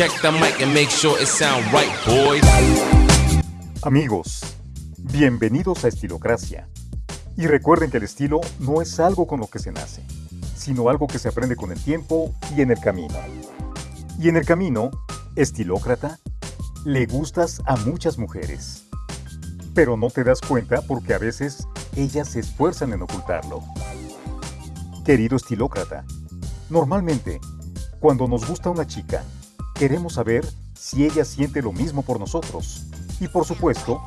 Check the mic and make sure it sound right, boys. Amigos, bienvenidos a Estilocracia. Y recuerden que el estilo no es algo con lo que se nace, sino algo que se aprende con el tiempo y en el camino. Y en el camino, estilócrata, le gustas a muchas mujeres. Pero no te das cuenta porque a veces ellas se esfuerzan en ocultarlo. Querido estilócrata, normalmente, cuando nos gusta una chica, queremos saber si ella siente lo mismo por nosotros. Y por supuesto,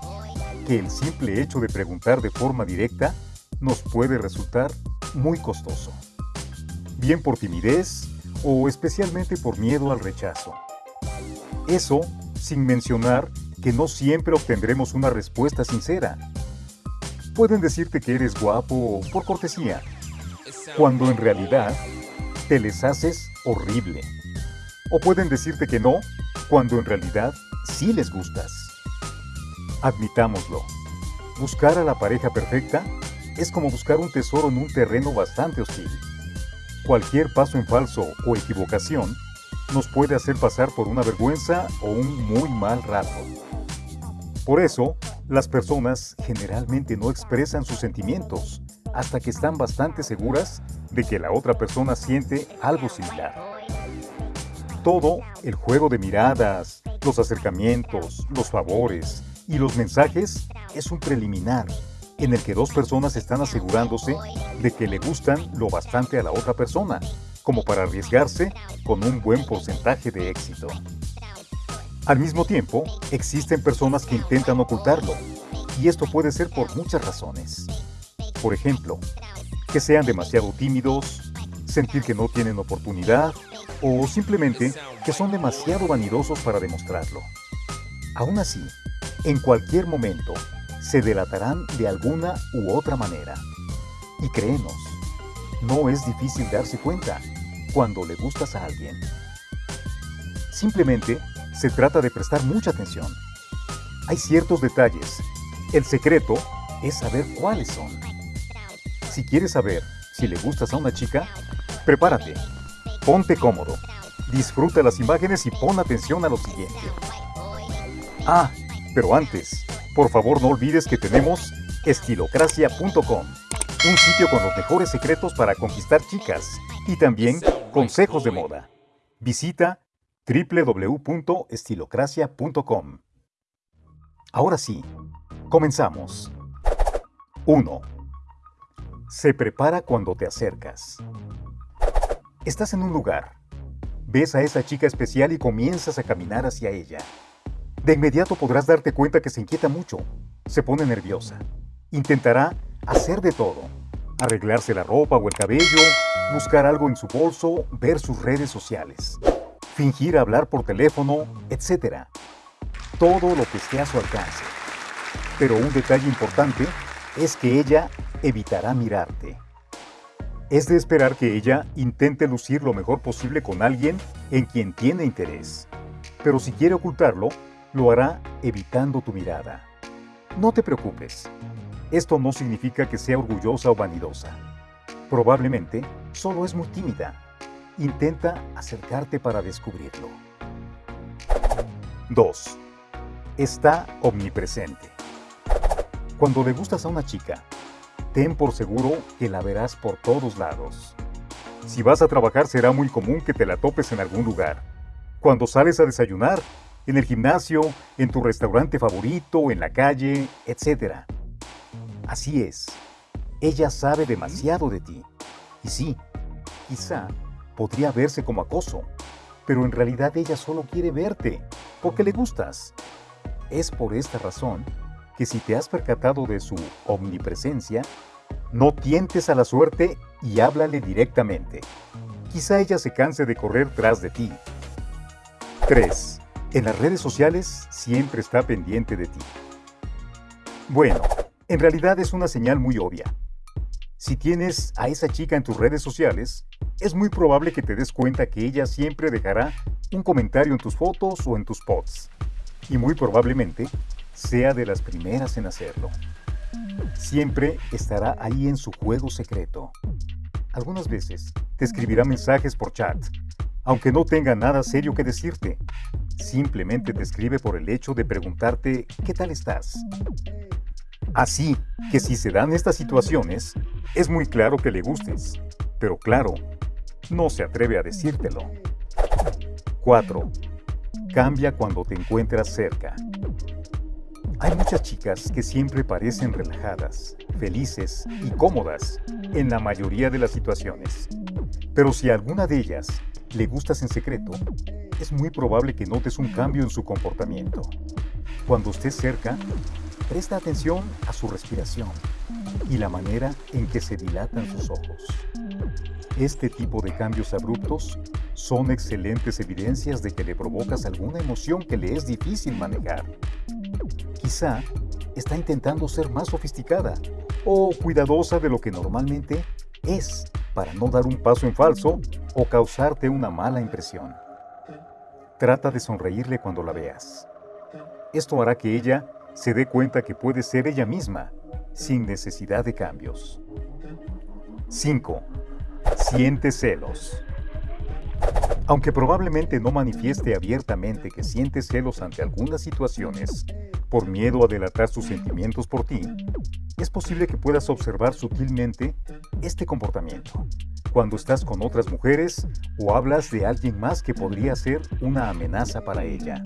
que el simple hecho de preguntar de forma directa nos puede resultar muy costoso. Bien por timidez o especialmente por miedo al rechazo. Eso sin mencionar que no siempre obtendremos una respuesta sincera. Pueden decirte que eres guapo por cortesía, cuando en realidad te les haces horrible. O pueden decirte que no, cuando en realidad sí les gustas. Admitámoslo, buscar a la pareja perfecta es como buscar un tesoro en un terreno bastante hostil. Cualquier paso en falso o equivocación nos puede hacer pasar por una vergüenza o un muy mal rato. Por eso, las personas generalmente no expresan sus sentimientos hasta que están bastante seguras de que la otra persona siente algo similar. Todo, el juego de miradas, los acercamientos, los favores y los mensajes es un preliminar en el que dos personas están asegurándose de que le gustan lo bastante a la otra persona, como para arriesgarse con un buen porcentaje de éxito. Al mismo tiempo, existen personas que intentan ocultarlo, y esto puede ser por muchas razones. Por ejemplo, que sean demasiado tímidos, sentir que no tienen oportunidad o simplemente que son demasiado vanidosos para demostrarlo. Aún así, en cualquier momento, se delatarán de alguna u otra manera. Y créenos, no es difícil darse cuenta cuando le gustas a alguien. Simplemente se trata de prestar mucha atención. Hay ciertos detalles. El secreto es saber cuáles son. Si quieres saber si le gustas a una chica, prepárate, ponte cómodo, disfruta las imágenes y pon atención a lo siguiente. Ah, pero antes, por favor no olvides que tenemos estilocracia.com, un sitio con los mejores secretos para conquistar chicas y también consejos de moda. Visita www.estilocracia.com. Ahora sí, comenzamos. 1. Se prepara cuando te acercas. Estás en un lugar. Ves a esa chica especial y comienzas a caminar hacia ella. De inmediato podrás darte cuenta que se inquieta mucho, se pone nerviosa. Intentará hacer de todo. Arreglarse la ropa o el cabello, buscar algo en su bolso, ver sus redes sociales, fingir hablar por teléfono, etc. Todo lo que esté a su alcance. Pero un detalle importante es que ella evitará mirarte. Es de esperar que ella intente lucir lo mejor posible con alguien en quien tiene interés. Pero si quiere ocultarlo, lo hará evitando tu mirada. No te preocupes. Esto no significa que sea orgullosa o vanidosa. Probablemente solo es muy tímida. Intenta acercarte para descubrirlo. 2. Está omnipresente. Cuando le gustas a una chica, ten por seguro que la verás por todos lados. Si vas a trabajar será muy común que te la topes en algún lugar. Cuando sales a desayunar, en el gimnasio, en tu restaurante favorito, en la calle, etc. Así es, ella sabe demasiado de ti. Y sí, quizá podría verse como acoso, pero en realidad ella solo quiere verte, porque le gustas. Es por esta razón que si te has percatado de su omnipresencia, no tientes a la suerte y háblale directamente. Quizá ella se canse de correr tras de ti. 3. En las redes sociales siempre está pendiente de ti. Bueno, en realidad es una señal muy obvia. Si tienes a esa chica en tus redes sociales, es muy probable que te des cuenta que ella siempre dejará un comentario en tus fotos o en tus posts. Y muy probablemente sea de las primeras en hacerlo. Siempre estará ahí en su juego secreto. Algunas veces te escribirá mensajes por chat, aunque no tenga nada serio que decirte. Simplemente te escribe por el hecho de preguntarte ¿qué tal estás? Así que si se dan estas situaciones, es muy claro que le gustes, pero claro, no se atreve a decírtelo. 4. Cambia cuando te encuentras cerca. Hay muchas chicas que siempre parecen relajadas, felices y cómodas en la mayoría de las situaciones. Pero si a alguna de ellas le gustas en secreto, es muy probable que notes un cambio en su comportamiento. Cuando estés cerca, presta atención a su respiración y la manera en que se dilatan sus ojos. Este tipo de cambios abruptos son excelentes evidencias de que le provocas alguna emoción que le es difícil manejar. Quizá está intentando ser más sofisticada o cuidadosa de lo que normalmente es para no dar un paso en falso o causarte una mala impresión. Trata de sonreírle cuando la veas. Esto hará que ella se dé cuenta que puede ser ella misma, sin necesidad de cambios. 5. Siente celos. Aunque probablemente no manifieste abiertamente que siente celos ante algunas situaciones, por miedo a delatar sus sentimientos por ti, es posible que puedas observar sutilmente este comportamiento cuando estás con otras mujeres o hablas de alguien más que podría ser una amenaza para ella.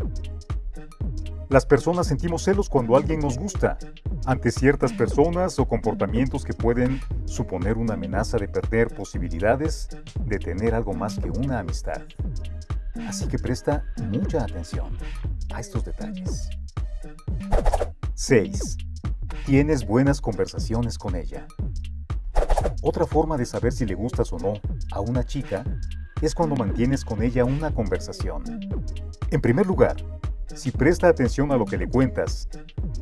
Las personas sentimos celos cuando alguien nos gusta, ante ciertas personas o comportamientos que pueden suponer una amenaza de perder posibilidades de tener algo más que una amistad. Así que presta mucha atención a estos detalles. 6. Tienes buenas conversaciones con ella. Otra forma de saber si le gustas o no a una chica es cuando mantienes con ella una conversación. En primer lugar, si presta atención a lo que le cuentas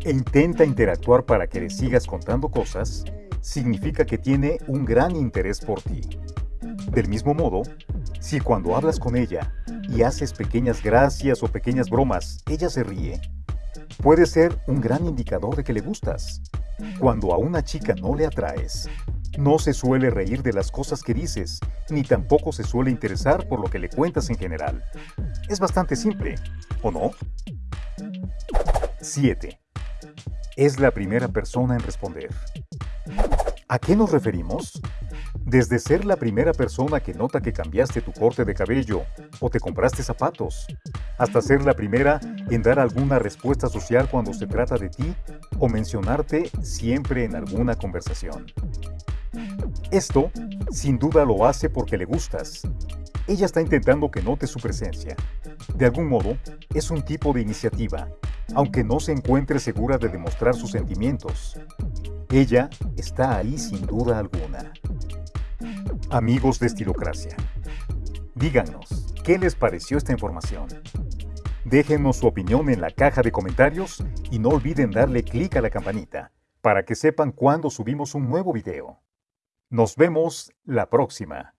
e intenta interactuar para que le sigas contando cosas, significa que tiene un gran interés por ti. Del mismo modo, si cuando hablas con ella y haces pequeñas gracias o pequeñas bromas, ella se ríe, puede ser un gran indicador de que le gustas. Cuando a una chica no le atraes, no se suele reír de las cosas que dices, ni tampoco se suele interesar por lo que le cuentas en general. Es bastante simple, ¿o no? 7. Es la primera persona en responder. ¿A qué nos referimos? Desde ser la primera persona que nota que cambiaste tu corte de cabello o te compraste zapatos, hasta ser la primera en dar alguna respuesta social cuando se trata de ti o mencionarte siempre en alguna conversación. Esto, sin duda, lo hace porque le gustas. Ella está intentando que note su presencia. De algún modo, es un tipo de iniciativa, aunque no se encuentre segura de demostrar sus sentimientos. Ella está ahí sin duda alguna. Amigos de Estilocracia, díganos, ¿qué les pareció esta información? Déjenos su opinión en la caja de comentarios y no olviden darle clic a la campanita para que sepan cuando subimos un nuevo video. Nos vemos la próxima.